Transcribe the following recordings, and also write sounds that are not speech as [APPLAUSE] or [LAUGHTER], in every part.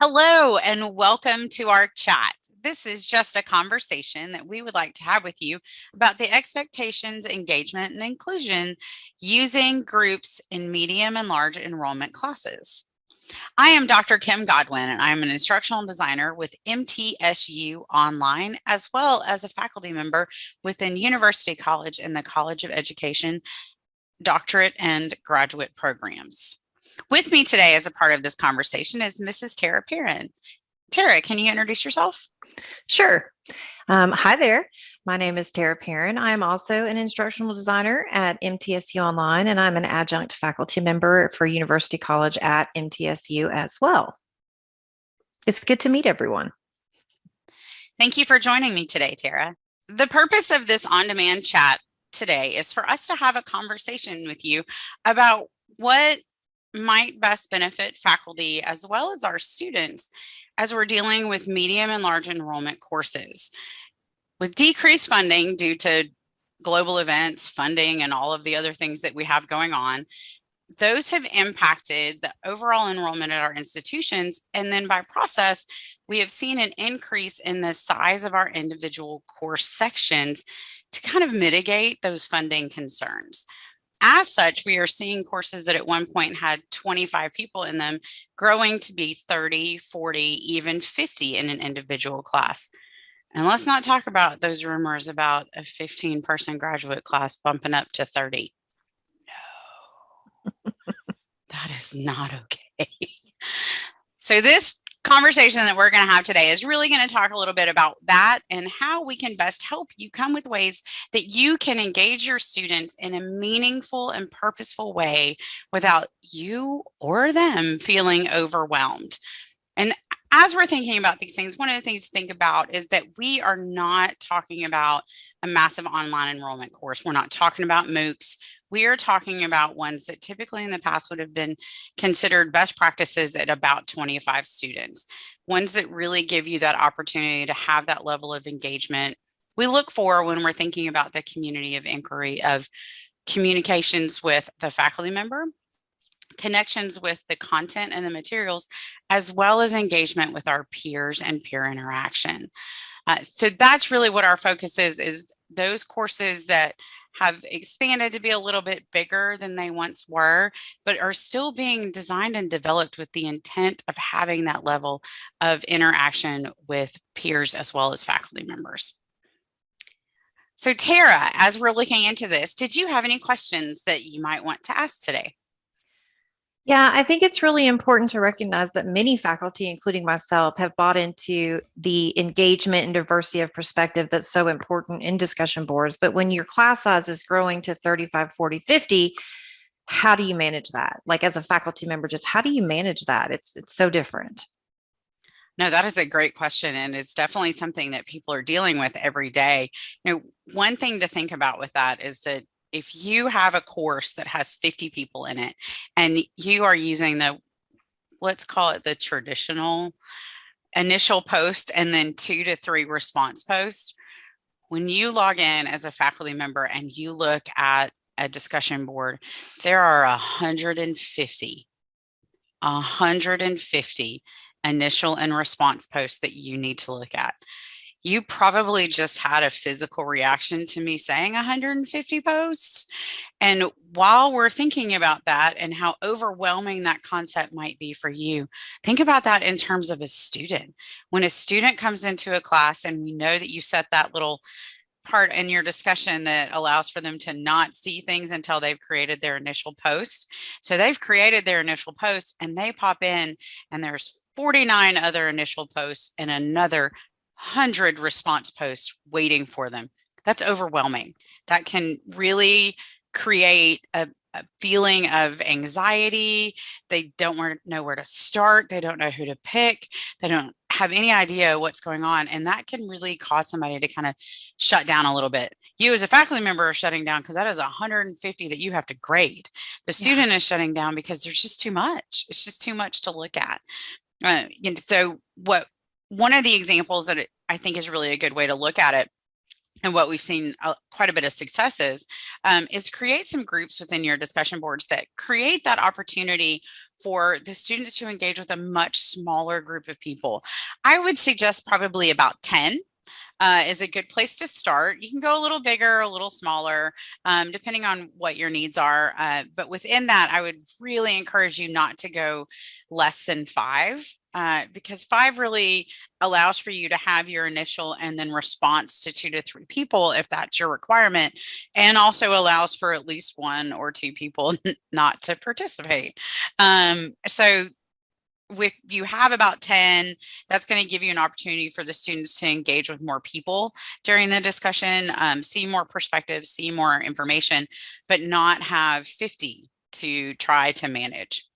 Hello and welcome to our chat. This is just a conversation that we would like to have with you about the expectations, engagement, and inclusion using groups in medium and large enrollment classes. I am Dr. Kim Godwin, and I am an instructional designer with MTSU Online, as well as a faculty member within University College and the College of Education doctorate and graduate programs. With me today as a part of this conversation is Mrs. Tara Perrin. Tara, can you introduce yourself? Sure. Um, hi there. My name is Tara Perrin. I am also an instructional designer at MTSU Online, and I'm an adjunct faculty member for University College at MTSU as well. It's good to meet everyone. Thank you for joining me today, Tara. The purpose of this on-demand chat today is for us to have a conversation with you about what might best benefit faculty as well as our students as we're dealing with medium and large enrollment courses. With decreased funding due to global events, funding, and all of the other things that we have going on, those have impacted the overall enrollment at our institutions. And then by process, we have seen an increase in the size of our individual course sections to kind of mitigate those funding concerns. As such, we are seeing courses that at one point had 25 people in them growing to be 30, 40, even 50 in an individual class. And let's not talk about those rumors about a 15 person graduate class bumping up to 30. No, that is not okay. [LAUGHS] So this conversation that we're going to have today is really going to talk a little bit about that and how we can best help you come with ways that you can engage your students in a meaningful and purposeful way without you or them feeling overwhelmed. And as we're thinking about these things, one of the things to think about is that we are not talking about a massive online enrollment course. We're not talking about MOOCs. We are talking about ones that typically in the past would have been considered best practices at about 25 students, ones that really give you that opportunity to have that level of engagement. We look for when we're thinking about the community of inquiry of communications with the faculty member, connections with the content and the materials, as well as engagement with our peers and peer interaction. Uh, so that's really what our focus is, is those courses that have expanded to be a little bit bigger than they once were, but are still being designed and developed with the intent of having that level of interaction with peers as well as faculty members. So Tara, as we're looking into this, did you have any questions that you might want to ask today? Yeah, I think it's really important to recognize that many faculty, including myself, have bought into the engagement and diversity of perspective that's so important in discussion boards. But when your class size is growing to 35, 40, 50, how do you manage that? Like as a faculty member, just how do you manage that? It's it's so different. No, that is a great question. And it's definitely something that people are dealing with every day. You know, one thing to think about with that is that if you have a course that has 50 people in it and you are using the, let's call it the traditional initial post and then two to three response posts, when you log in as a faculty member and you look at a discussion board, there are 150, 150 initial and response posts that you need to look at you probably just had a physical reaction to me saying 150 posts. And while we're thinking about that and how overwhelming that concept might be for you, think about that in terms of a student. When a student comes into a class and we know that you set that little part in your discussion that allows for them to not see things until they've created their initial post. So they've created their initial post and they pop in and there's 49 other initial posts and another 100 response posts waiting for them. That's overwhelming. That can really create a, a feeling of anxiety. They don't know where to start. They don't know who to pick. They don't have any idea what's going on. And that can really cause somebody to kind of shut down a little bit. You as a faculty member are shutting down because that is 150 that you have to grade. The student yeah. is shutting down because there's just too much. It's just too much to look at. Uh, and so what one of the examples that I think is really a good way to look at it and what we've seen uh, quite a bit of successes um, is create some groups within your discussion boards that create that opportunity for the students to engage with a much smaller group of people. I would suggest probably about 10 uh, is a good place to start. You can go a little bigger, a little smaller, um, depending on what your needs are. Uh, but within that, I would really encourage you not to go less than five uh, because five really allows for you to have your initial and then response to two to three people if that's your requirement and also allows for at least one or two people [LAUGHS] not to participate um, so if you have about 10, that's going to give you an opportunity for the students to engage with more people during the discussion, um, see more perspectives, see more information, but not have 50 to try to manage.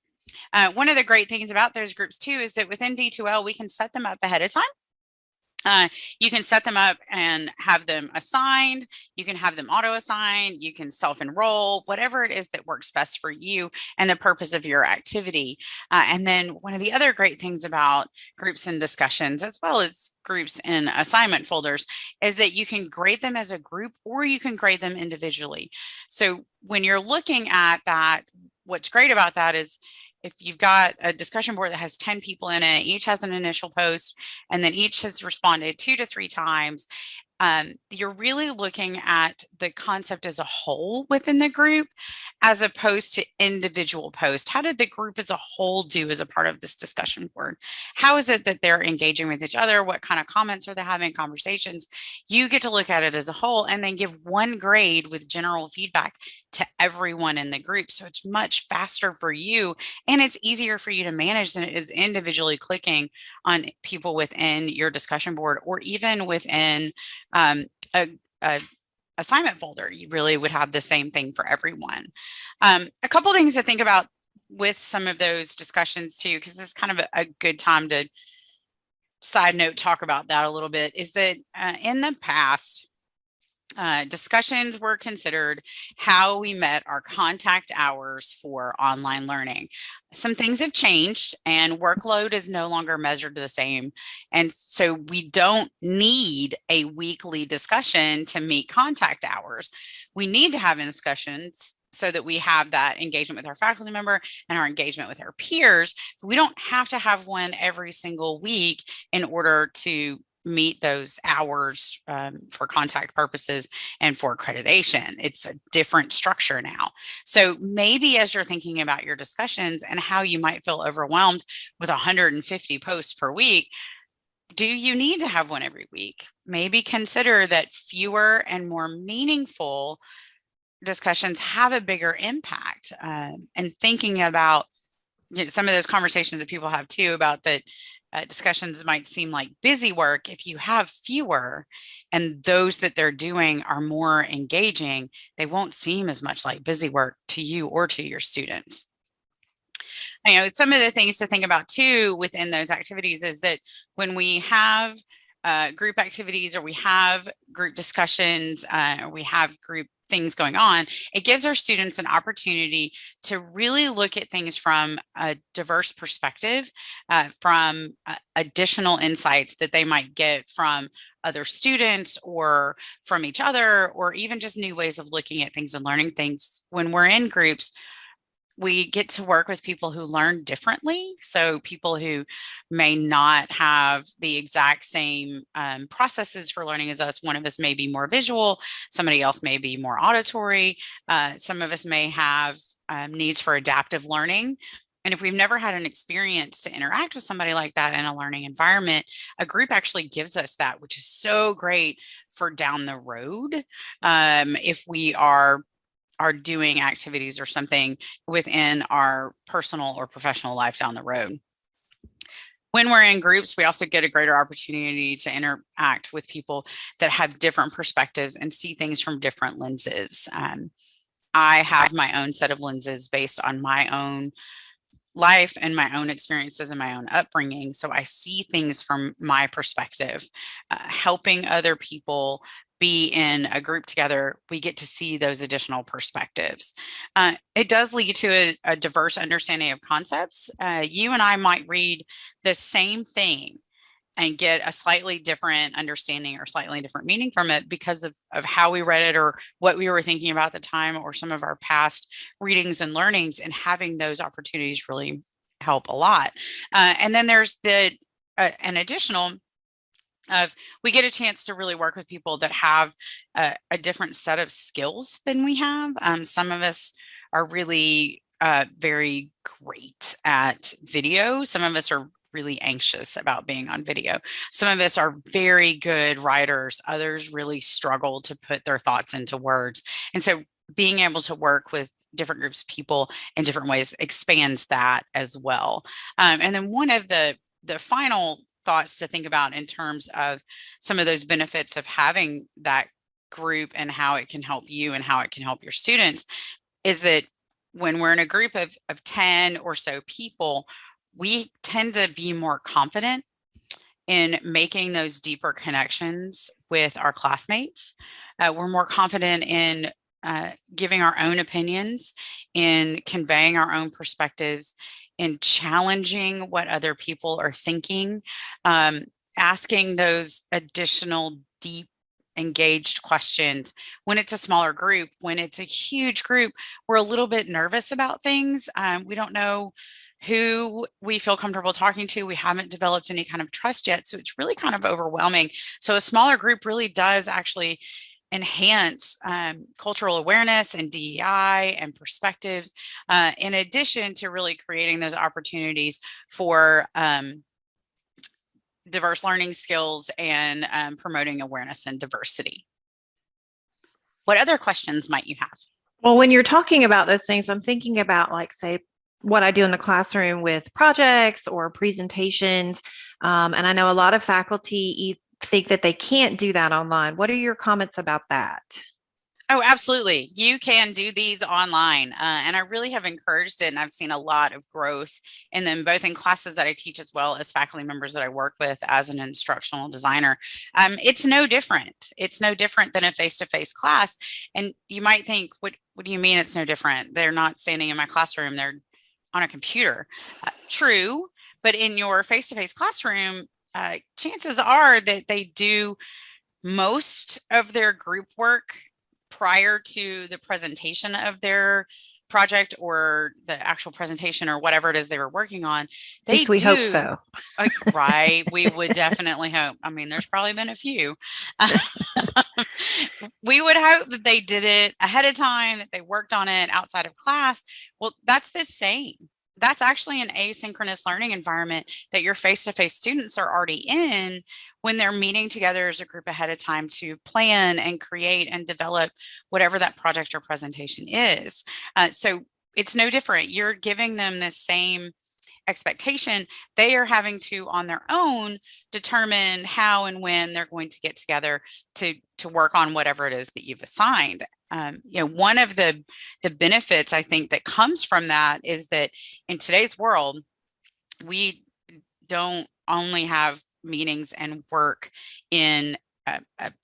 Uh, one of the great things about those groups too is that within D2L, we can set them up ahead of time uh, you can set them up and have them assigned. You can have them auto assigned. You can self enroll, whatever it is that works best for you and the purpose of your activity. Uh, and then one of the other great things about groups and discussions, as well as groups in assignment folders, is that you can grade them as a group or you can grade them individually. So when you're looking at that, what's great about that is if you've got a discussion board that has 10 people in it, each has an initial post, and then each has responded two to three times, um, you're really looking at the concept as a whole within the group as opposed to individual posts. How did the group as a whole do as a part of this discussion board? How is it that they're engaging with each other? What kind of comments are they having conversations? You get to look at it as a whole and then give one grade with general feedback to everyone in the group. So it's much faster for you and it's easier for you to manage than it is individually clicking on people within your discussion board or even within um, a, a, assignment folder. You really would have the same thing for everyone. Um, a couple things to think about with some of those discussions too, because this is kind of a, a, good time to side note talk about that a little bit, is that uh, in the past, uh, discussions were considered how we met our contact hours for online learning. Some things have changed and workload is no longer measured the same. And so we don't need a weekly discussion to meet contact hours. We need to have discussions so that we have that engagement with our faculty member and our engagement with our peers. We don't have to have one every single week in order to meet those hours um, for contact purposes and for accreditation. It's a different structure now. So maybe as you're thinking about your discussions and how you might feel overwhelmed with 150 posts per week, do you need to have one every week? Maybe consider that fewer and more meaningful discussions have a bigger impact um, and thinking about you know, some of those conversations that people have too about that uh, discussions might seem like busy work, if you have fewer and those that they're doing are more engaging, they won't seem as much like busy work to you or to your students. You know, some of the things to think about too within those activities is that when we have uh, group activities or we have group discussions, uh, we have group things going on, it gives our students an opportunity to really look at things from a diverse perspective, uh, from uh, additional insights that they might get from other students or from each other, or even just new ways of looking at things and learning things. When we're in groups, we get to work with people who learn differently. So people who may not have the exact same um, processes for learning as us. One of us may be more visual, somebody else may be more auditory. Uh, some of us may have um, needs for adaptive learning. And if we've never had an experience to interact with somebody like that in a learning environment, a group actually gives us that, which is so great for down the road. Um, if we are are doing activities or something within our personal or professional life down the road. When we're in groups, we also get a greater opportunity to interact with people that have different perspectives and see things from different lenses. Um, I have my own set of lenses based on my own life and my own experiences and my own upbringing. So I see things from my perspective, uh, helping other people be in a group together, we get to see those additional perspectives. Uh, it does lead to a, a diverse understanding of concepts. Uh, you and I might read the same thing and get a slightly different understanding or slightly different meaning from it because of, of how we read it or what we were thinking about at the time or some of our past readings and learnings and having those opportunities really help a lot. Uh, and then there's the uh, an additional of we get a chance to really work with people that have a, a different set of skills than we have. Um, some of us are really uh, very great at video. Some of us are really anxious about being on video. Some of us are very good writers. Others really struggle to put their thoughts into words. And so being able to work with different groups of people in different ways expands that as well. Um, and then one of the the final thoughts to think about in terms of some of those benefits of having that group and how it can help you and how it can help your students is that when we're in a group of, of 10 or so people, we tend to be more confident in making those deeper connections with our classmates. Uh, we're more confident in uh, giving our own opinions, in conveying our own perspectives, in challenging what other people are thinking, um, asking those additional deep engaged questions. When it's a smaller group when it's a huge group we're a little bit nervous about things um, we don't know who we feel comfortable talking to we haven't developed any kind of trust yet so it's really kind of overwhelming. So a smaller group really does actually enhance um, cultural awareness and DEI and perspectives, uh, in addition to really creating those opportunities for um, diverse learning skills and um, promoting awareness and diversity. What other questions might you have? Well, when you're talking about those things, I'm thinking about like, say, what I do in the classroom with projects or presentations. Um, and I know a lot of faculty think that they can't do that online. What are your comments about that? Oh, absolutely. You can do these online. Uh, and I really have encouraged it. And I've seen a lot of growth in them, both in classes that I teach as well as faculty members that I work with as an instructional designer. Um, it's no different. It's no different than a face-to-face -face class. And you might think, what, what do you mean it's no different? They're not standing in my classroom. They're on a computer. Uh, true. But in your face-to-face -face classroom, uh, chances are that they do most of their group work prior to the presentation of their project or the actual presentation or whatever it is they were working on. They we do, hope so. [LAUGHS] right. We would definitely hope. I mean, there's probably been a few. [LAUGHS] we would hope that they did it ahead of time, that they worked on it outside of class. Well, that's the same that's actually an asynchronous learning environment that your face-to-face -face students are already in when they're meeting together as a group ahead of time to plan and create and develop whatever that project or presentation is. Uh, so it's no different. You're giving them the same expectation, they are having to on their own determine how and when they're going to get together to to work on whatever it is that you've assigned. Um, you know, one of the the benefits I think that comes from that is that in today's world, we don't only have meetings and work in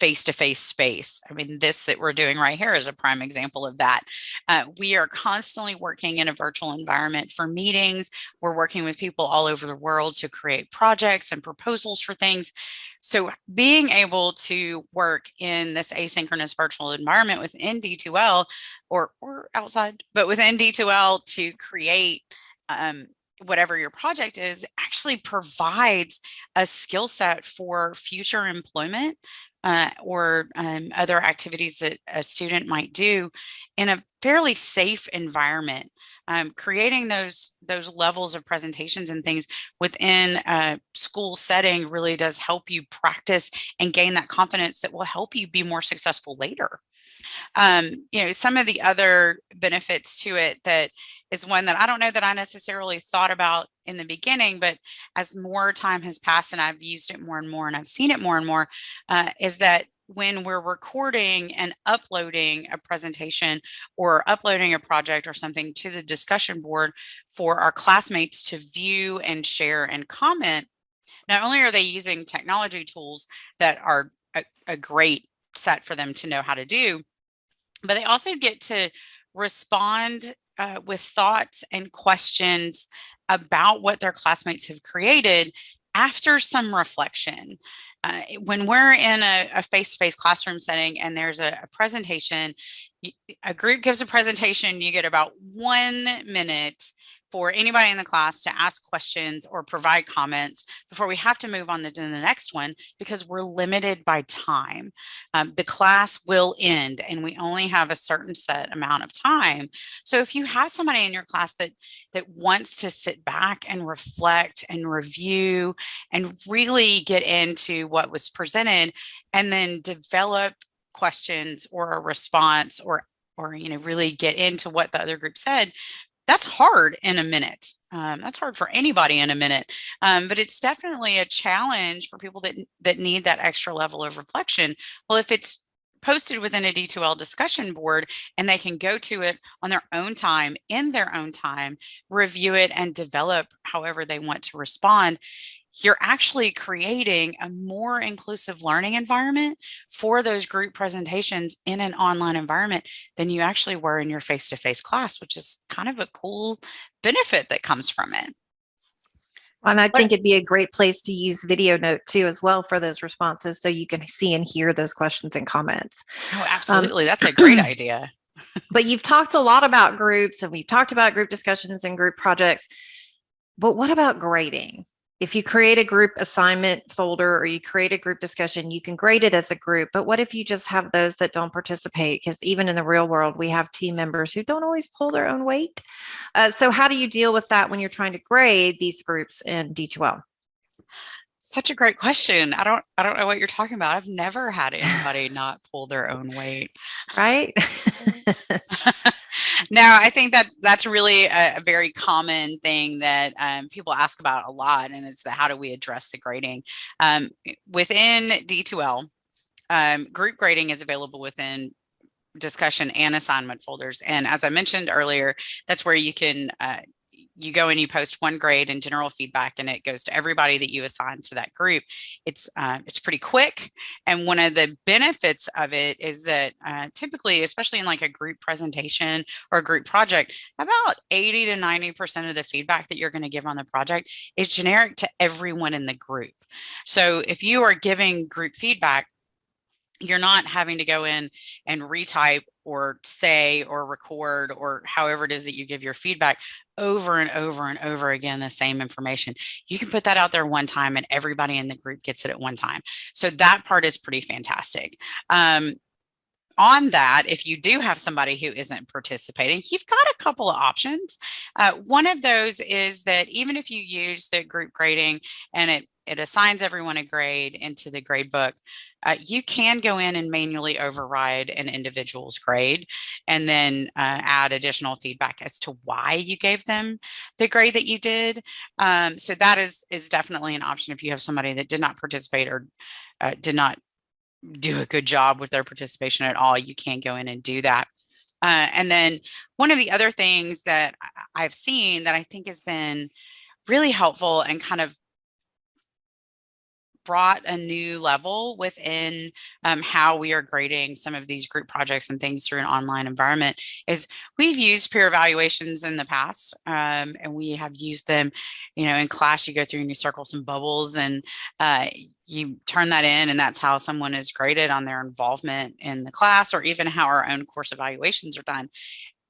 face-to-face space. I mean, this that we're doing right here is a prime example of that. Uh, we are constantly working in a virtual environment for meetings. We're working with people all over the world to create projects and proposals for things. So being able to work in this asynchronous virtual environment within D2L or, or outside, but within D2L to create um, whatever your project is actually provides a skill set for future employment uh, or um, other activities that a student might do in a fairly safe environment. Um, creating those those levels of presentations and things within a school setting really does help you practice and gain that confidence that will help you be more successful later. Um, you know, some of the other benefits to it that is one that I don't know that I necessarily thought about in the beginning, but as more time has passed and I've used it more and more and I've seen it more and more, uh, is that when we're recording and uploading a presentation or uploading a project or something to the discussion board for our classmates to view and share and comment, not only are they using technology tools that are a, a great set for them to know how to do, but they also get to respond uh, with thoughts and questions about what their classmates have created after some reflection, uh, when we're in a, face-to-face classroom setting and there's a, a presentation, a group gives a presentation, you get about one minute for anybody in the class to ask questions or provide comments before we have to move on to the next one because we're limited by time. Um, the class will end and we only have a certain set amount of time. So if you have somebody in your class that that wants to sit back and reflect and review and really get into what was presented and then develop questions or a response or or you know really get into what the other group said that's hard in a minute. Um, that's hard for anybody in a minute, um, but it's definitely a challenge for people that that need that extra level of reflection. Well, if it's posted within a D2L discussion board and they can go to it on their own time, in their own time, review it and develop however they want to respond, you're actually creating a more inclusive learning environment for those group presentations in an online environment than you actually were in your face-to-face class, which is kind of a cool benefit that comes from it. And I think it'd be a great place to use video note too as well for those responses so you can see and hear those questions and comments. Oh, absolutely. Um, That's a great [CLEARS THROAT] idea. but you've talked a lot about groups and we've talked about group discussions and group projects. But what about grading? If you create a group assignment folder or you create a group discussion, you can grade it as a group. But what if you just have those that don't participate? Because even in the real world, we have team members who don't always pull their own weight. Uh, so how do you deal with that when you're trying to grade these groups in D2L? Such a great question. I don't I don't know what you're talking about. I've never had anybody not pull their own weight. Right? [LAUGHS] [LAUGHS] no, I think that that's really a, a very common thing that um, people ask about a lot, and it's the how do we address the grading um, within D2L. Um, group grading is available within discussion and assignment folders. And as I mentioned earlier, that's where you can uh, you go and you post one grade and general feedback and it goes to everybody that you assign to that group it's uh, it's pretty quick and one of the benefits of it is that uh, typically especially in like a group presentation or a group project about 80 to 90 percent of the feedback that you're going to give on the project is generic to everyone in the group. So if you are giving group feedback you're not having to go in and retype or say or record or however it is that you give your feedback over and over and over again the same information. You can put that out there one time and everybody in the group gets it at one time. So that part is pretty fantastic. Um, on that, if you do have somebody who isn't participating, you've got a couple of options. Uh, one of those is that even if you use the group grading and it it assigns everyone a grade into the grade book. Uh, you can go in and manually override an individual's grade and then uh, add additional feedback as to why you gave them the grade that you did. Um, so that is, is definitely an option if you have somebody that did not participate or uh, did not do a good job with their participation at all, you can go in and do that. Uh, and then one of the other things that I've seen that I think has been really helpful and kind of brought a new level within um, how we are grading some of these group projects and things through an online environment is we've used peer evaluations in the past um, and we have used them you know in class you go through and you circle some bubbles and uh, you turn that in and that's how someone is graded on their involvement in the class or even how our own course evaluations are done.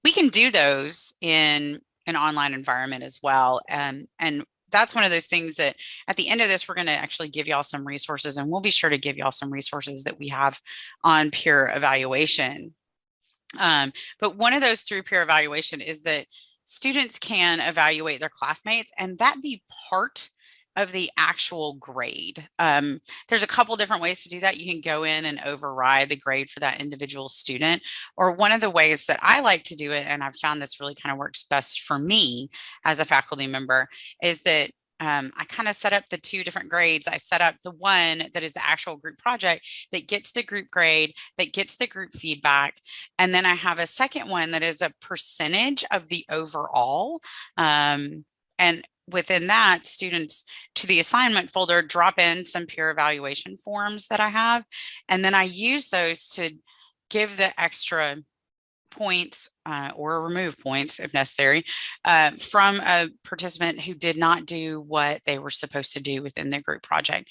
We can do those in an online environment as well and and that's one of those things that at the end of this, we're going to actually give y'all some resources and we'll be sure to give y'all some resources that we have on peer evaluation. Um, but one of those through peer evaluation is that students can evaluate their classmates and that be part of the actual grade. Um, there's a couple different ways to do that. You can go in and override the grade for that individual student. Or one of the ways that I like to do it, and I've found this really kind of works best for me as a faculty member, is that um, I kind of set up the two different grades. I set up the one that is the actual group project that gets the group grade, that gets the group feedback. And then I have a second one that is a percentage of the overall. Um, and within that, students to the assignment folder drop in some peer evaluation forms that I have. And then I use those to give the extra points uh, or remove points if necessary uh, from a participant who did not do what they were supposed to do within their group project.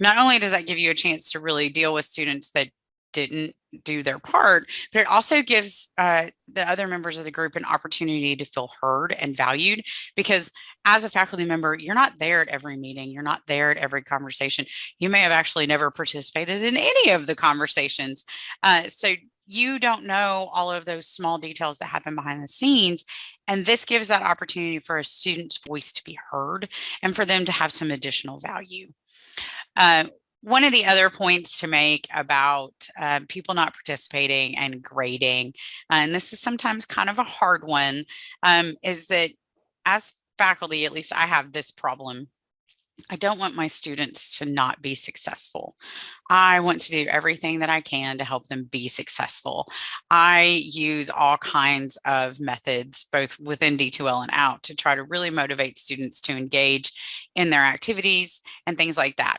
Not only does that give you a chance to really deal with students that didn't do their part, but it also gives uh, the other members of the group an opportunity to feel heard and valued because as a faculty member, you're not there at every meeting. You're not there at every conversation. You may have actually never participated in any of the conversations. Uh, so you don't know all of those small details that happen behind the scenes. And this gives that opportunity for a student's voice to be heard and for them to have some additional value. Uh, one of the other points to make about uh, people not participating and grading, uh, and this is sometimes kind of a hard one, um, is that as faculty, at least I have this problem I don't want my students to not be successful. I want to do everything that I can to help them be successful. I use all kinds of methods, both within D2L and out to try to really motivate students to engage in their activities and things like that.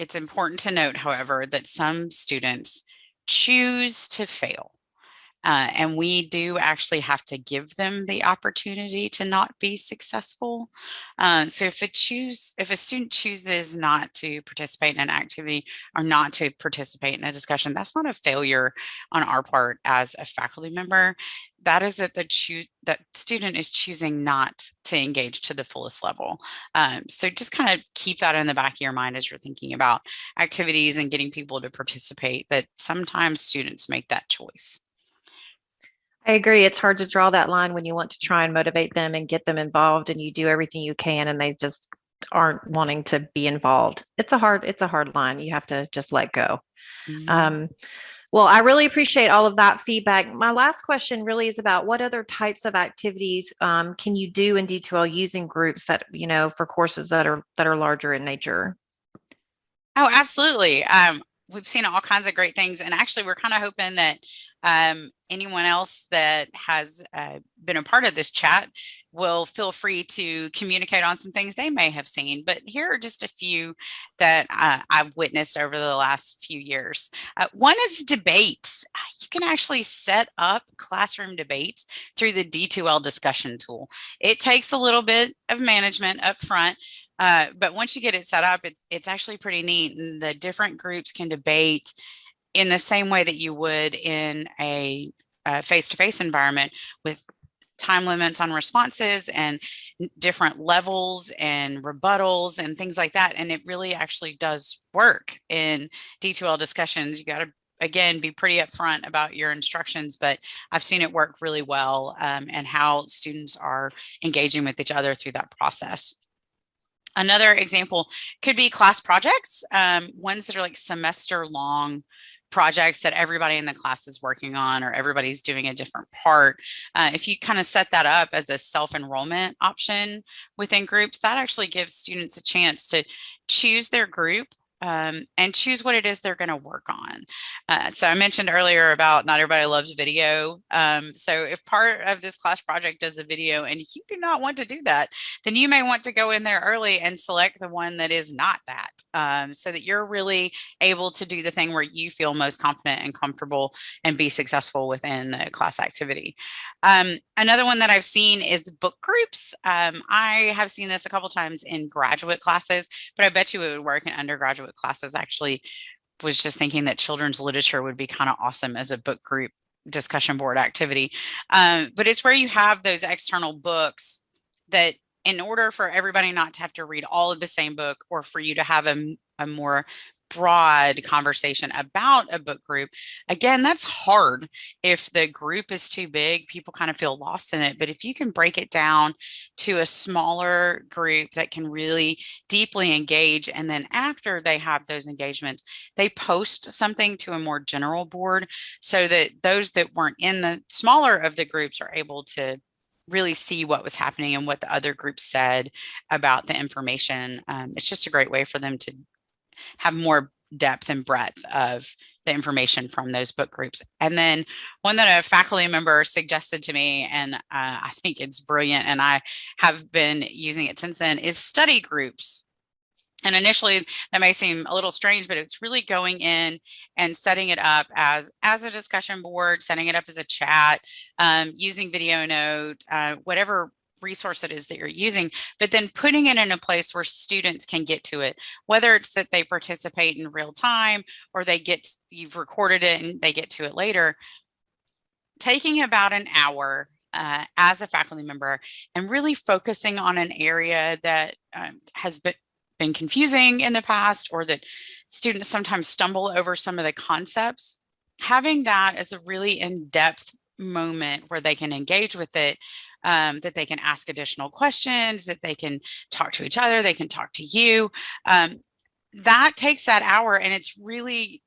It's important to note, however, that some students choose to fail. Uh, and we do actually have to give them the opportunity to not be successful. Uh, so if a choose, if a student chooses not to participate in an activity or not to participate in a discussion, that's not a failure on our part as a faculty member. That is that the choose that student is choosing not to engage to the fullest level. Um, so just kind of keep that in the back of your mind as you're thinking about activities and getting people to participate. That sometimes students make that choice. I agree. It's hard to draw that line when you want to try and motivate them and get them involved and you do everything you can and they just aren't wanting to be involved. It's a hard, it's a hard line. You have to just let go. Mm-hmm. Um, well, I really appreciate all of that feedback. My last question really is about what other types of activities um, can you do in D2L using groups that, you know, for courses that are that are larger in nature? Oh, absolutely. Um, we've seen all kinds of great things. And actually, we're kind of hoping that um, anyone else that has uh, been a part of this chat will feel free to communicate on some things they may have seen. But here are just a few that uh, I've witnessed over the last few years. Uh, one is debates. You can actually set up classroom debates through the D2L discussion tool. It takes a little bit of management up front, uh, but once you get it set up, it's, it's actually pretty neat. And the different groups can debate in the same way that you would in a face-to-face -face environment with time limits on responses and different levels and rebuttals and things like that. And it really actually does work in D2L discussions. You got to again, be pretty upfront about your instructions, but I've seen it work really well um, and how students are engaging with each other through that process. Another example could be class projects, um, ones that are like semester long projects that everybody in the class is working on or everybody's doing a different part. Uh, if you kind of set that up as a self-enrollment option within groups, that actually gives students a chance to choose their group um, and choose what it is they're going to work on. Uh, so I mentioned earlier about not everybody loves video. Um, so if part of this class project does a video and you do not want to do that, then you may want to go in there early and select the one that is not that um, so that you're really able to do the thing where you feel most confident and comfortable and be successful within the class activity. Um, another one that I've seen is book groups. Um, I have seen this a couple times in graduate classes, but I bet you it would work in undergraduate graduate classes actually was just thinking that children's literature would be kind of awesome as a book group discussion board activity. Um, but it's where you have those external books that in order for everybody not to have to read all of the same book or for you to have a, a more broad conversation about a book group again that's hard if the group is too big people kind of feel lost in it but if you can break it down to a smaller group that can really deeply engage and then after they have those engagements they post something to a more general board so that those that weren't in the smaller of the groups are able to really see what was happening and what the other groups said about the information. Um, it's just a great way for them to have more depth and breadth of the information from those book groups. And then one that a faculty member suggested to me, and uh, I think it's brilliant, and I have been using it since then, is study groups. And initially that may seem a little strange, but it's really going in and setting it up as, as a discussion board, setting it up as a chat, um, using video note, uh, whatever resource it is that you're using, but then putting it in a place where students can get to it, whether it's that they participate in real time or they get, you've recorded it and they get to it later. Taking about an hour uh, as a faculty member and really focusing on an area that um, has been, been confusing in the past or that students sometimes stumble over some of the concepts, having that as a really in-depth moment where they can engage with it, um, that they can ask additional questions, that they can talk to each other, they can talk to you. Um, that takes that hour and it's really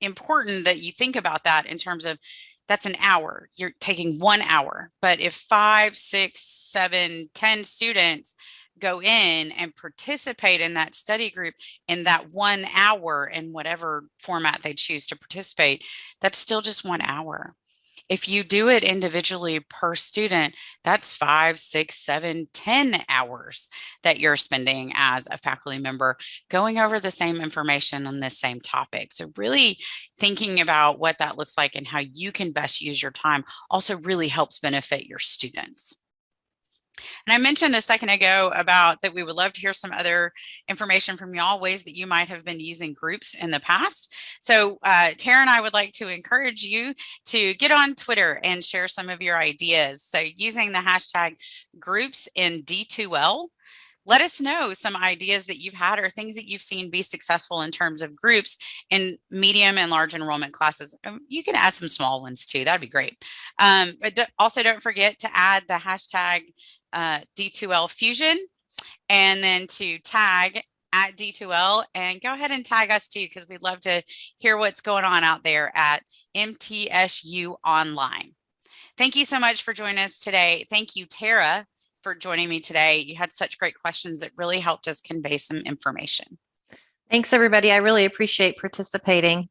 important that you think about that in terms of that's an hour you're taking one hour but if five six seven ten students go in and participate in that study group in that one hour in whatever format they choose to participate that's still just one hour if you do it individually per student, that's five, six, seven, ten hours that you're spending as a faculty member going over the same information on this same topic. So really thinking about what that looks like and how you can best use your time also really helps benefit your students. And I mentioned a second ago about that we would love to hear some other information from y'all, ways that you might have been using groups in the past. So uh, Tara and I would like to encourage you to get on Twitter and share some of your ideas. So using the hashtag groups in D2L, let us know some ideas that you've had or things that you've seen be successful in terms of groups in medium and large enrollment classes. Um, you can add some small ones too. That'd be great. Um, but also don't forget to add the hashtag uh, D2L Fusion and then to tag at D2L and go ahead and tag us too because we'd love to hear what's going on out there at MTSU Online. Thank you so much for joining us today. Thank you, Tara, for joining me today. You had such great questions that really helped us convey some information. Thanks, everybody. I really appreciate participating.